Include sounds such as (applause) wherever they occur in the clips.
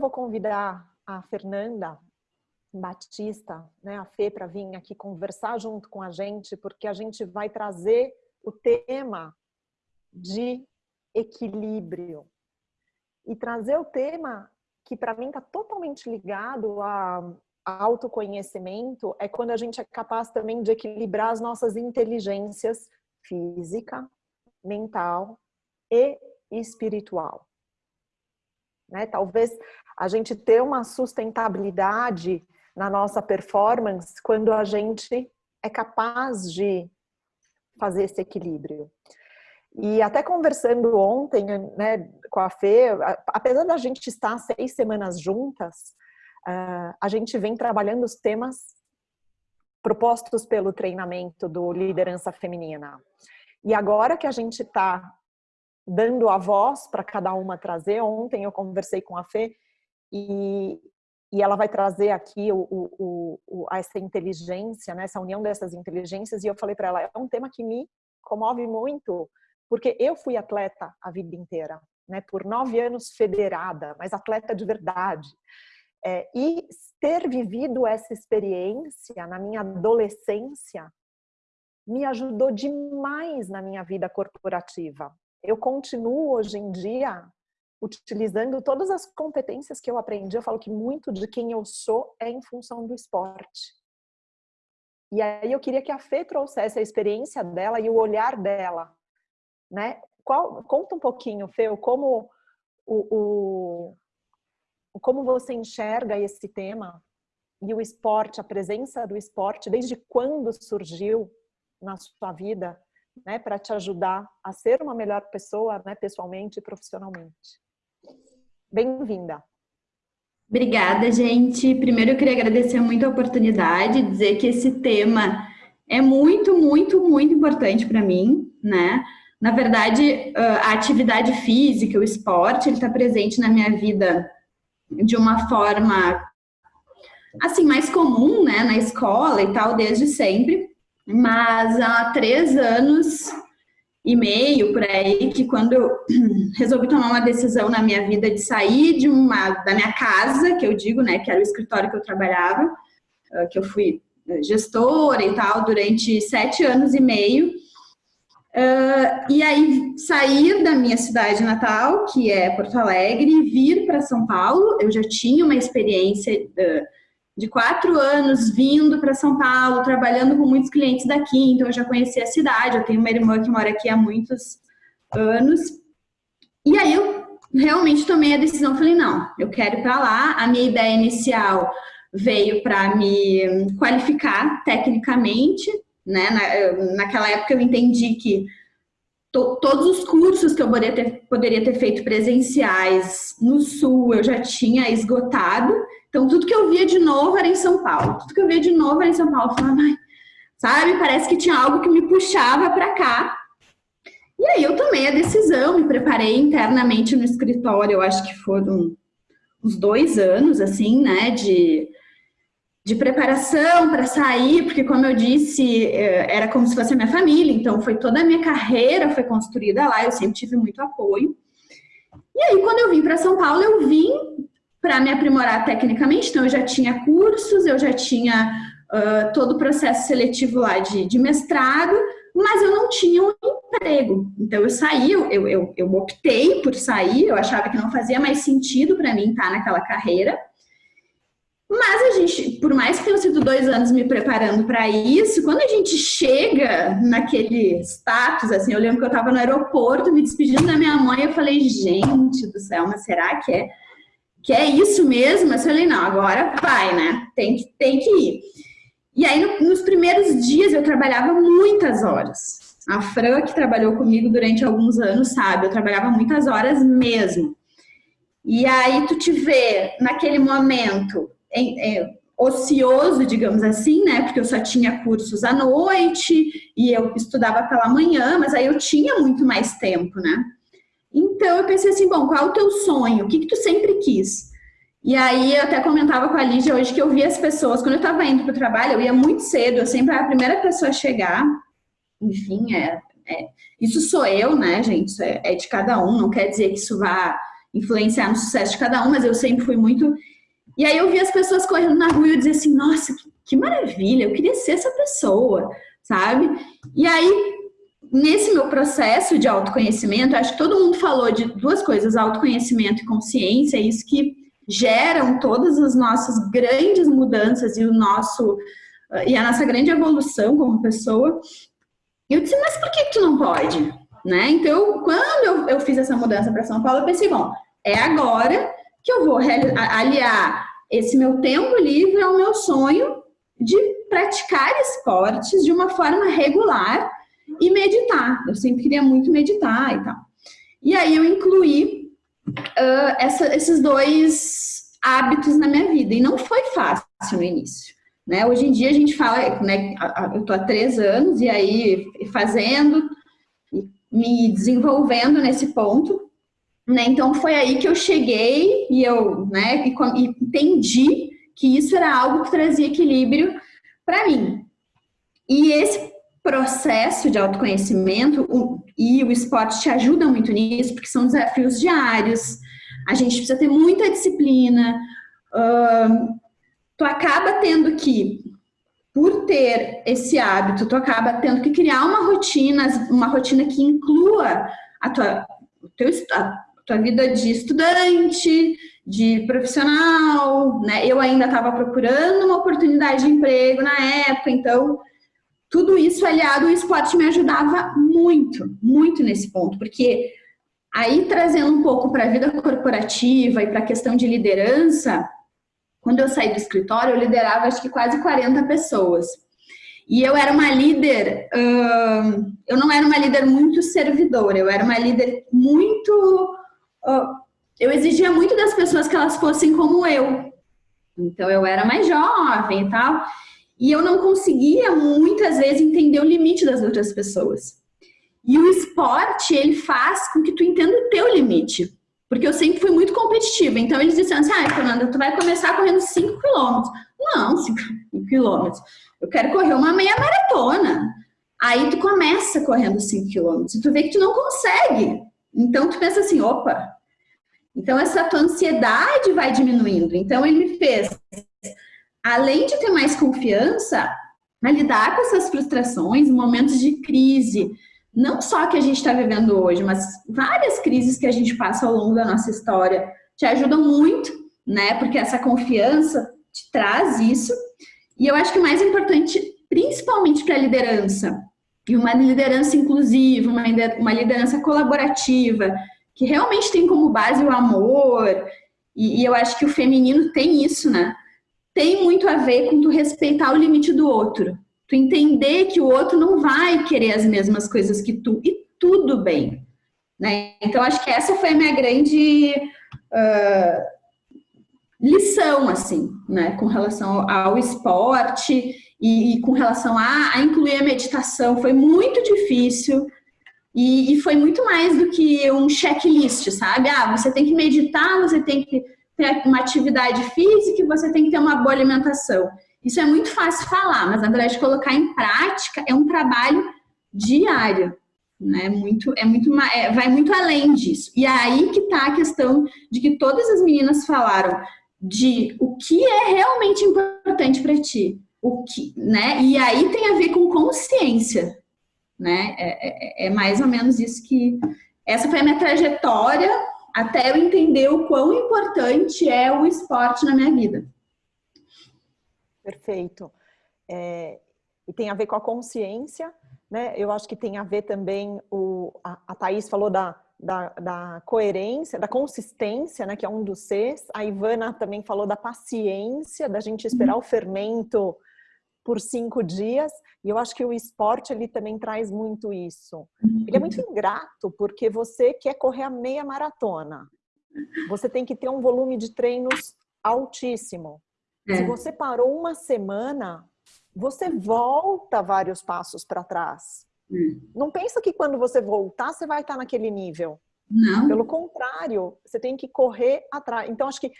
vou convidar a Fernanda Batista, né, a Fê, para vir aqui conversar junto com a gente, porque a gente vai trazer o tema de equilíbrio. E trazer o tema que para mim está totalmente ligado a, a autoconhecimento é quando a gente é capaz também de equilibrar as nossas inteligências física, mental e espiritual. Né? Talvez a gente ter uma sustentabilidade na nossa performance quando a gente é capaz de fazer esse equilíbrio. E até conversando ontem né, com a Fê, apesar da gente estar seis semanas juntas, a gente vem trabalhando os temas propostos pelo treinamento do Liderança Feminina. E agora que a gente está dando a voz para cada uma trazer, ontem eu conversei com a Fê e, e ela vai trazer aqui o, o, o, essa inteligência, né, essa união dessas inteligências, e eu falei para ela, é um tema que me comove muito, porque eu fui atleta a vida inteira, né, por nove anos federada, mas atleta de verdade. É, e ter vivido essa experiência na minha adolescência me ajudou demais na minha vida corporativa. Eu continuo hoje em dia utilizando todas as competências que eu aprendi. Eu falo que muito de quem eu sou é em função do esporte. E aí eu queria que a Fê trouxesse a experiência dela e o olhar dela, né? Qual, conta um pouquinho, Fê, como o, o, como você enxerga esse tema e o esporte, a presença do esporte, desde quando surgiu na sua vida, né, para te ajudar a ser uma melhor pessoa, né, pessoalmente e profissionalmente. Bem-vinda. Obrigada, gente. Primeiro eu queria agradecer muito a oportunidade, dizer que esse tema é muito, muito, muito importante para mim, né? Na verdade, a atividade física, o esporte, ele está presente na minha vida de uma forma, assim, mais comum, né? Na escola e tal, desde sempre. Mas há três anos e meio por aí que quando eu (clears throat) resolvi tomar uma decisão na minha vida de sair de uma da minha casa, que eu digo, né, que era o escritório que eu trabalhava, ah, que eu fui eh, gestora e tal durante sete anos e meio. Uh, e aí sair da minha cidade natal, que é Porto Alegre, vir para São Paulo. Eu já tinha uma experiência uh, de quatro anos vindo para São Paulo, trabalhando com muitos clientes daqui, então eu já conhecia a cidade, eu tenho uma irmã que mora aqui há muitos anos. E aí eu realmente tomei a decisão, falei, não, eu quero ir para lá. A minha ideia inicial veio para me qualificar tecnicamente, né? Na, naquela época eu entendi que to, todos os cursos que eu poderia ter, poderia ter feito presenciais no Sul eu já tinha esgotado, então, tudo que eu via de novo era em São Paulo. Tudo que eu via de novo era em São Paulo. Eu falava, sabe, parece que tinha algo que me puxava para cá. E aí eu tomei a decisão, me preparei internamente no escritório, eu acho que foram uns dois anos, assim, né, de, de preparação para sair, porque como eu disse, é, era como se fosse a minha família, então foi toda a minha carreira foi construída lá, eu sempre tive muito apoio. E aí, quando eu vim para São Paulo, eu vim para me aprimorar tecnicamente. Então, eu já tinha cursos, eu já tinha uh, todo o processo seletivo lá de, de, mestrado, mas eu não tinha um emprego. Então, eu saí, eu, eu, eu optei por sair, eu achava que não fazia mais sentido para mim estar naquela carreira. Mas a gente, por mais que tenham sido dois anos me preparando para isso, quando a gente chega naquele status, assim, eu lembro que eu estava no aeroporto me despedindo da minha mãe, eu falei, gente do céu, mas será que é que é isso mesmo? Eu falei, não, agora vai, né? Tem que, tem que ir. E aí, no, nos primeiros dias, eu trabalhava muitas horas. A Fran, que trabalhou comigo durante alguns anos, sabe? Eu trabalhava muitas horas mesmo. E aí, tu te vê naquele momento em, é, ocioso, digamos assim, né? Porque eu só tinha cursos à noite e eu estudava pela manhã, mas aí eu tinha muito mais tempo, né? Então eu pensei assim, bom, qual é o teu sonho? O que, que tu sempre quis? E aí eu até comentava com a Lígia hoje que eu via as pessoas, quando eu estava indo para o trabalho, eu ia muito cedo, eu sempre era a primeira pessoa a chegar. Enfim, é, é isso sou eu, né, gente? Isso é, é, de cada um, não quer dizer que isso vá influenciar no sucesso de cada um, mas eu sempre fui muito. E aí eu vi as pessoas correndo na rua e eu dizia assim, nossa, que, que maravilha, eu queria ser essa pessoa, sabe? E aí, nesse meu processo de autoconhecimento, acho que todo mundo falou de duas coisas, autoconhecimento e consciência, é isso que geram todas as nossas grandes mudanças e o nosso e a nossa grande evolução como pessoa. E eu disse, mas por que tu não pode? Né? Então, quando eu, eu fiz essa mudança para São Paulo, eu pensei, bom, é agora que eu vou aliar esse meu tempo livre ao meu sonho de praticar esportes de uma forma regular e meditar. Eu sempre queria muito meditar e tal. E aí eu incluí uh, essa, esses dois hábitos na minha vida. E não foi fácil no início. Né? Hoje em dia a gente fala, né, eu estou há três anos e aí fazendo, me desenvolvendo nesse ponto. Né? Então foi aí que eu cheguei e eu né, e, entendi que isso era algo que trazia equilíbrio para mim. E esse processo de autoconhecimento o, e o esporte te ajuda muito nisso, porque são desafios diários, a gente precisa ter muita disciplina, tu acaba tendo que, por ter esse hábito, tu acaba tendo que criar uma rotina, uma rotina que inclua a tua, teu, a tua vida de estudante, de profissional, né? Eu ainda estava procurando uma oportunidade de emprego na época, então tudo isso aliado ao esporte me ajudava muito, muito nesse ponto, porque aí trazendo um pouco para a vida corporativa e para a questão de liderança, quando eu saí do escritório, eu liderava acho que quase 40 pessoas. E eu era uma líder, uh, eu não era uma líder muito servidora, eu era uma líder muito. Eu exigia muito das pessoas que elas fossem como eu. Então eu era mais jovem e tal. E eu não conseguia muitas vezes entender o limite das outras pessoas. E o esporte, ele faz com que tu entenda o teu limite. Porque eu sempre fui muito competitiva. Então eles disseram assim: ah, Fernanda, tu vai começar correndo 5 quilômetros. Não, 5 (laughs) quilômetros. Eu quero correr uma meia maratona. Aí tu começa correndo 5 quilômetros e tu vê que tu não consegue. Então tu pensa assim: opa. Então essa tua ansiedade vai diminuindo. Então ele me fez além de ter mais confiança, a lidar com essas frustrações, momentos de crise, não só que a gente está vivendo hoje, mas várias crises que a gente passa ao longo da nossa história te ajudam muito, né? Porque essa confiança te traz isso. E eu acho que o mais importante, principalmente para a liderança, e uma liderança inclusiva, uma liderança colaborativa, que realmente tem como base o amor, e, e eu acho que o feminino tem isso, né? Tem muito a ver com tu respeitar o limite do outro. Tu entender que o outro não vai querer as mesmas coisas que tu. E tudo bem. Né? Então, acho que essa foi a minha grande uh, lição, assim, né? Com relação ao esporte e, e com relação a, a, incluir a meditação. Foi muito difícil. E, e foi muito mais do que um checklist, sabe? Ah, você tem que meditar, você tem que ter uma atividade física e você tem que ter uma boa alimentação. Isso é muito fácil falar, mas na verdade colocar em prática é um trabalho diário, né? Muito, é muito, é, vai muito além disso. E aí que está a questão de que todas as meninas falaram de o que é realmente importante para ti, o que, né? E aí tem a ver com consciência, né? É, é, é mais ou menos isso que essa foi a minha trajetória até eu entender o quão importante é o esporte na minha vida. Perfeito. É, e tem a ver com a consciência, né? Eu acho que tem a ver também, o, a, a Thaís falou da, da, da, coerência, da consistência, né? Que é um dos Cs. A Ivana também falou da paciência, da gente esperar uhum. o fermento por cinco dias. E eu acho que o esporte ele também traz muito isso. Ele é muito ingrato porque você quer correr a meia maratona. Você tem que ter um volume de treinos altíssimo. É. Se você parou uma semana, você volta vários passos para trás. É. Não pensa que quando você voltar, você vai estar naquele nível. Não. Pelo contrário, você tem que correr atrás. Então, acho que,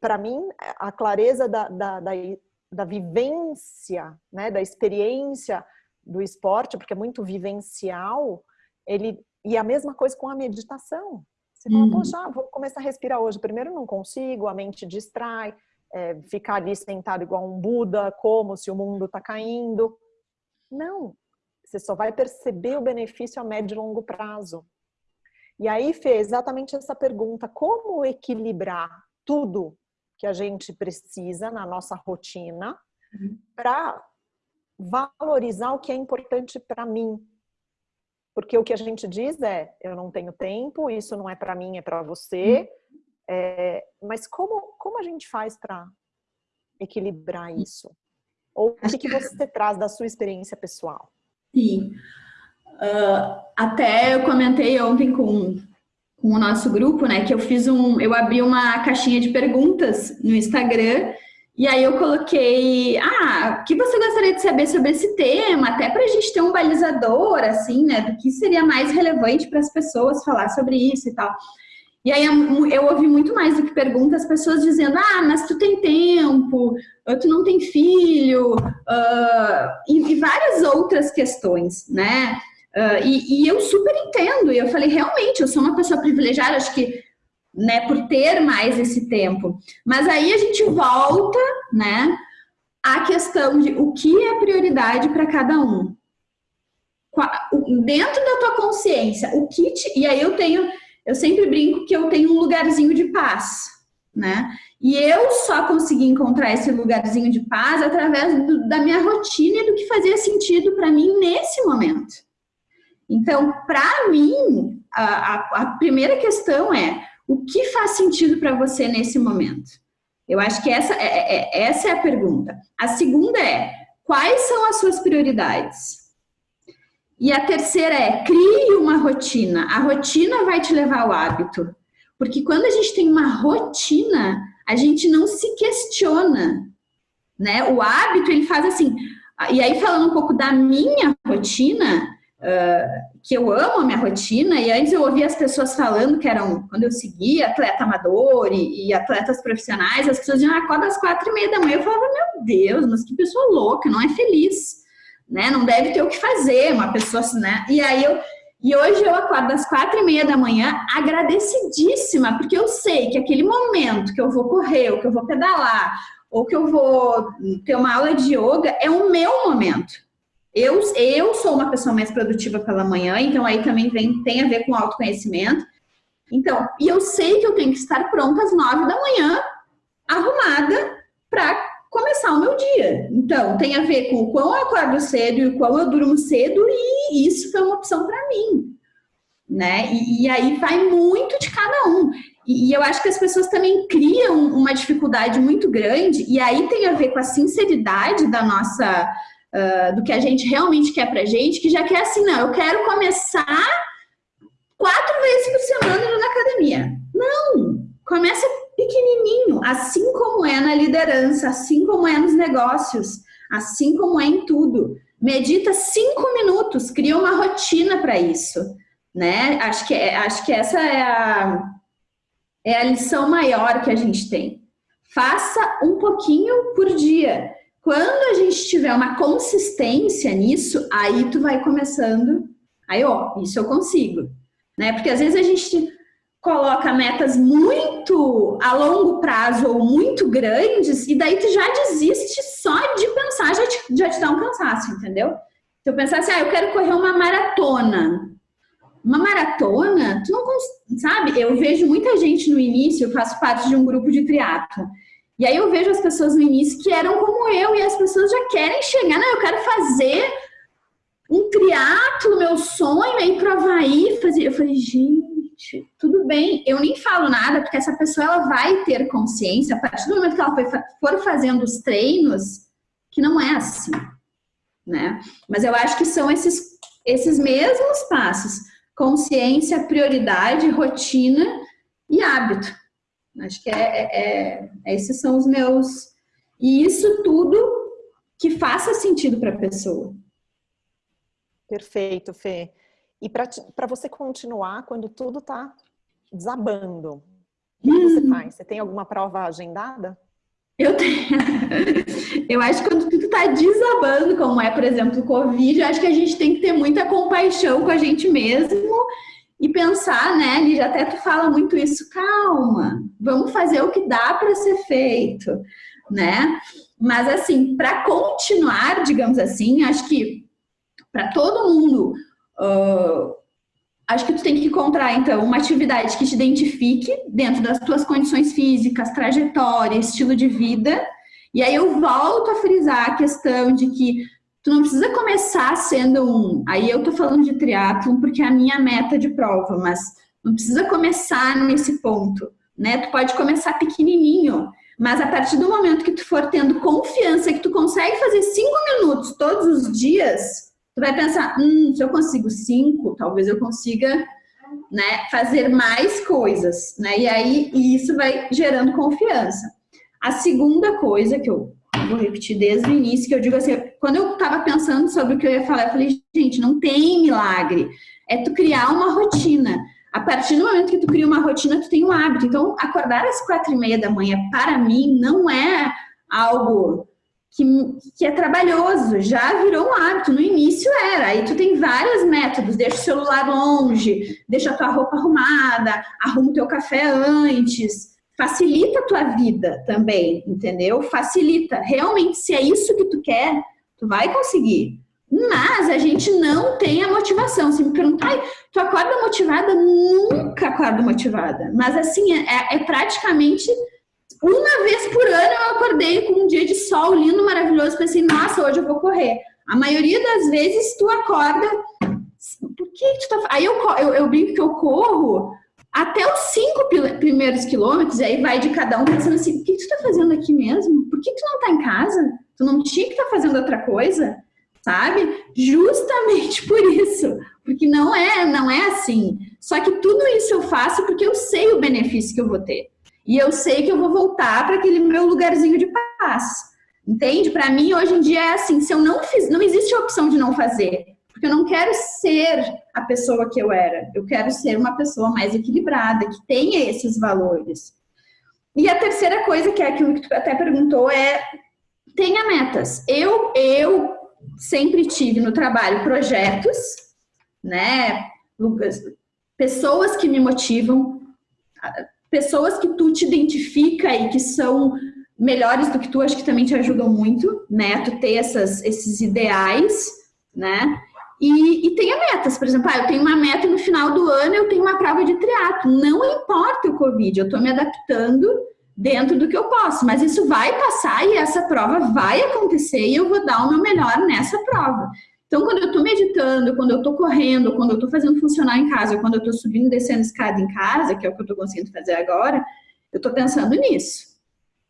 para mim, a clareza da, da, da, da vivência, né, da experiência do esporte, porque é muito vivencial, ele e a mesma coisa com a meditação. Você fala, uhum. poxa, vou começar a respirar hoje. Primeiro não consigo, a mente distrai, é, ficar ali sentado igual um Buda, como se o mundo está caindo. Não, você só vai perceber o benefício a médio e longo prazo. E aí, Fê, exatamente essa pergunta, como equilibrar tudo que a gente precisa na nossa rotina uhum. para valorizar o que é importante para mim. Porque o que a gente diz é, eu não tenho tempo, isso não é para mim, é para você. Uhum. É, mas como, como a gente faz para equilibrar isso? Ou o que, que você traz da sua experiência pessoal? Sim. Uh, até eu comentei ontem com, com o nosso grupo, né, que eu fiz um, eu abri uma caixinha de perguntas no Instagram e aí eu coloquei, ah, o que você gostaria de saber sobre esse tema, até para a gente ter um balizador, assim, né, do que seria mais relevante para as pessoas falar sobre isso e tal. E aí eu ouvi muito mais do que perguntas, pessoas dizendo, ah, mas tu tem tempo, tu não tem filho, uh, e, e, várias outras questões, né? Uh, e, e, eu super entendo, e eu falei, realmente, eu sou uma pessoa privilegiada, acho que, né, por ter mais esse tempo. Mas aí a gente volta, né, à questão de o que é prioridade para cada um. Dentro da tua consciência, o que te, e aí eu tenho, eu sempre brinco que eu tenho um lugarzinho de paz, né? E eu só consegui encontrar esse lugarzinho de paz através do, da minha rotina e do que fazia sentido para mim nesse momento. Então, para mim, a, a, a, primeira questão é o que faz sentido para você nesse momento? Eu acho que essa é, é, é, essa é a pergunta. A segunda é, quais são as suas prioridades? E a terceira é, crie uma rotina. A rotina vai te levar ao hábito. Porque quando a gente tem uma rotina, a gente não se questiona, né? O hábito, ele faz assim... E aí, falando um pouco da minha rotina, que eu amo a minha rotina, e antes eu ouvia as pessoas falando que eram, quando eu seguia atleta amador e, e atletas profissionais, as pessoas diziam, ah, acorda às quatro e meia da manhã. Eu falava, meu Deus, mas que pessoa louca, não é feliz, né? Não deve ter o que fazer, uma pessoa assim, né? E aí eu... E hoje eu acordo às quatro e meia da manhã agradecidíssima, porque eu sei que aquele momento que eu vou correr, ou que eu vou pedalar, ou que eu vou ter uma aula de yoga, é o meu momento. Eu, eu sou uma pessoa mais produtiva pela manhã, então aí também vem, tem a ver com autoconhecimento. Então, e eu sei que eu tenho que estar pronta às nove da manhã, arrumada, para começar o meu dia. Então, tem a ver com o quão eu acordo cedo e o quão eu durmo cedo, e isso foi uma opção para mim. Né? E, e, aí vai muito de cada um. E, e eu acho que as pessoas também criam uma dificuldade muito grande, e aí tem a ver com a sinceridade da nossa uh, do que a gente realmente quer pra gente, que já quer assim, não, eu quero começar quatro vezes por semana na academia. Não, começa pequenininho, assim como é na liderança, assim como é nos negócios, assim como é em tudo. Medita cinco minutos, cria uma rotina para isso, né? Acho que, é, acho que essa é a, é a lição maior que a gente tem. Faça um pouquinho por dia. Quando a gente tiver uma consistência nisso, aí tu vai começando, aí ó, isso eu consigo, né? Porque às vezes a gente coloca metas muito a longo prazo ou muito grandes e daí tu já desiste só de pensar, já te, já te dá um cansaço, entendeu? Se eu pensar assim, ah, eu quero correr uma maratona, uma maratona, tu não sabe? Eu vejo muita gente no início, eu faço parte de um grupo de triatlo. E aí eu vejo as pessoas no início que eram como eu, e as pessoas já querem chegar, não, eu quero fazer um triatlo, meu sonho é ir para Havaí, fazer. Eu falei, gente, tudo bem, eu nem falo nada, porque essa pessoa ela vai ter consciência, a partir do momento que ela for fazendo os treinos, que não é assim, né? Mas eu acho que são esses, esses mesmos passos, consciência, prioridade, rotina e hábito. Acho que é, é, é, esses são os meus. E isso tudo que faça sentido para a pessoa. Perfeito, Fê. E para você continuar quando tudo está desabando, o que hum. você faz? Você tem alguma prova agendada? Eu tenho. (laughs) Eu acho que quando tudo está desabando, como é, por exemplo, o Covid, eu acho que a gente tem que ter muita compaixão com a gente mesmo e pensar, né, Lígia, até tu fala muito isso, calma, vamos fazer o que dá para ser feito, né? Mas assim, para continuar, digamos assim, acho que para todo mundo, uh, acho que tu tem que encontrar então uma atividade que te identifique dentro das tuas condições físicas, trajetória, estilo de vida. E aí eu volto a frisar a questão de que tu não precisa começar sendo um. Aí eu tô falando de triatlon porque é a minha meta de prova, mas não precisa começar nesse ponto, né? Tu pode começar pequenininho, mas a partir do momento que tu for tendo confiança que tu consegue fazer cinco minutos todos os dias, tu vai pensar, hum, se eu consigo cinco, talvez eu consiga né, fazer mais coisas, né? E aí isso vai gerando confiança. A segunda coisa que eu vou repetir desde o início, que eu digo assim, quando eu estava pensando sobre o que eu ia falar, eu falei, gente, não tem milagre. É tu criar uma rotina. A partir do momento que tu cria uma rotina, tu tem um hábito. Então, acordar às quatro e meia da manhã, para mim, não é algo que, que é trabalhoso. Já virou um hábito. No início era. Aí tu tem vários métodos. Deixa o celular longe, deixa a tua roupa arrumada, arruma o teu café antes facilita a tua vida também, entendeu? Facilita. Realmente, se é isso que tu quer, tu vai conseguir. Mas a gente não tem a motivação. Se me perguntar, tu acorda motivada? Nunca acordo motivada. Mas assim, é, é praticamente uma vez por ano eu acordei com um dia de sol lindo, maravilhoso, pensei, nossa, hoje eu vou correr. A maioria das vezes tu acorda, por que tu tá... Aí eu, eu, eu brinco que eu corro até os cinco primeiros quilômetros, e aí vai de cada um pensando assim, o que tu tá fazendo aqui mesmo? Por que tu não tá em casa? Tu não tinha que estar tá fazendo outra coisa? Sabe? Justamente por isso. Porque não é, não é assim. Só que tudo isso eu faço porque eu sei o benefício que eu vou ter. E eu sei que eu vou voltar para aquele meu lugarzinho de paz. Entende? Para mim, hoje em dia é assim, se eu não fiz, não existe a opção de não fazer. Porque eu não quero ser a pessoa que eu era. Eu quero ser uma pessoa mais equilibrada, que tenha esses valores. E a terceira coisa, que é aquilo que tu até perguntou, é tenha metas. Eu, eu sempre tive no trabalho projetos, né? Pessoas que me motivam, pessoas que tu te identifica e que são melhores do que tu, acho que também te ajudam muito, né? Tu ter essas, esses ideais, né? E, e tenha metas, por exemplo, ah, eu tenho uma meta no final do ano, eu tenho uma prova de triatlo. Não importa o Covid, eu estou me adaptando dentro do que eu posso, mas isso vai passar e essa prova vai acontecer e eu vou dar o meu melhor nessa prova. Então, quando eu estou meditando, quando eu estou correndo, quando eu estou fazendo funcionar em casa, quando eu estou subindo e descendo escada em casa, que é o que eu estou conseguindo fazer agora, eu estou pensando nisso.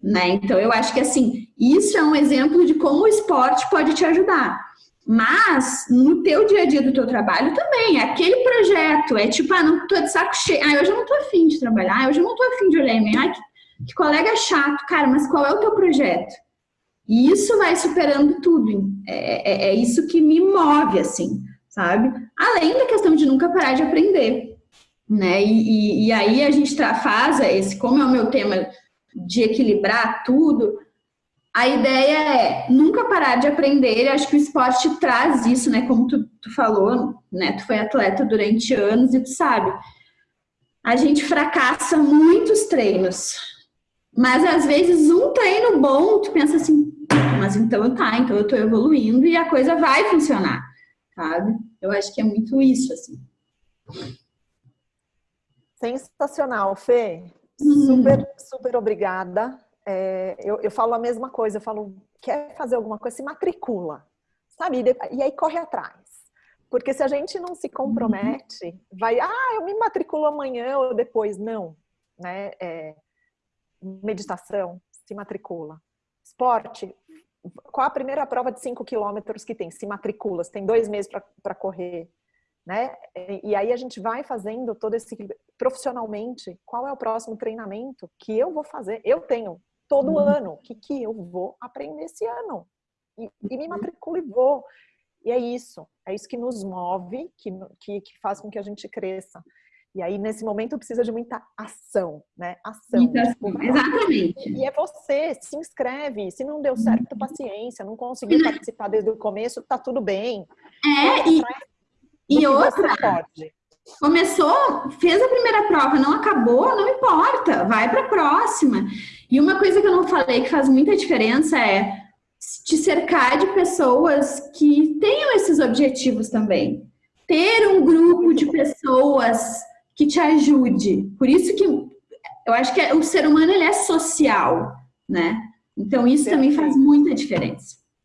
Né? Então, eu acho que assim, isso é um exemplo de como o esporte pode te ajudar. Mas no teu dia a dia do teu trabalho também, aquele projeto, é tipo, ah, não tô de saco cheio, ah, hoje eu não tô afim de trabalhar, ah, hoje eu não tô afim de olhar e-mail, ah, que, que colega chato, cara, mas qual é o teu projeto? E isso vai superando tudo, é, é, é isso que me move, assim, sabe? Além da questão de nunca parar de aprender, né? E, e, e aí a gente faz esse, como é o meu tema de equilibrar tudo, a ideia é nunca parar de aprender, acho que o esporte traz isso, né? Como tu, tu falou, né? Tu foi atleta durante anos e tu sabe. A gente fracassa muitos treinos, mas às vezes um treino bom, tu pensa assim, mas então tá, então eu tô evoluindo e a coisa vai funcionar, sabe? Eu acho que é muito isso, assim. Sensacional, Fê. Uhum. Super, super obrigada é, eu, eu falo a mesma coisa, eu falo, quer fazer alguma coisa, se matricula, sabe? E aí corre atrás. Porque se a gente não se compromete, vai, ah, eu me matriculo amanhã ou depois. Não, né? É, meditação, se matricula. Esporte, qual a primeira prova de 5 quilômetros que tem? Se matricula, você tem dois meses para correr. Né? E aí a gente vai fazendo todo esse profissionalmente. Qual é o próximo treinamento que eu vou fazer? Eu tenho todo uhum. ano. O que, que eu vou aprender esse ano? E, e, me matriculo e vou. E é isso. É isso que nos move, que, que, que faz com que a gente cresça. E aí, nesse momento, precisa de muita ação, né? Ação. Tipo, Exatamente. E é você, se inscreve. Se não deu certo, uhum. paciência. Não conseguiu participar desde o começo, tá tudo bem. É, e, e outra... Começou, fez a primeira prova, não acabou, não importa, vai para a próxima. E uma coisa que eu não falei que faz muita diferença é te cercar de pessoas que tenham esses objetivos também. Ter um grupo de pessoas que te ajude. Por isso que eu acho que o ser humano ele é social, né? Então isso também faz muita diferença.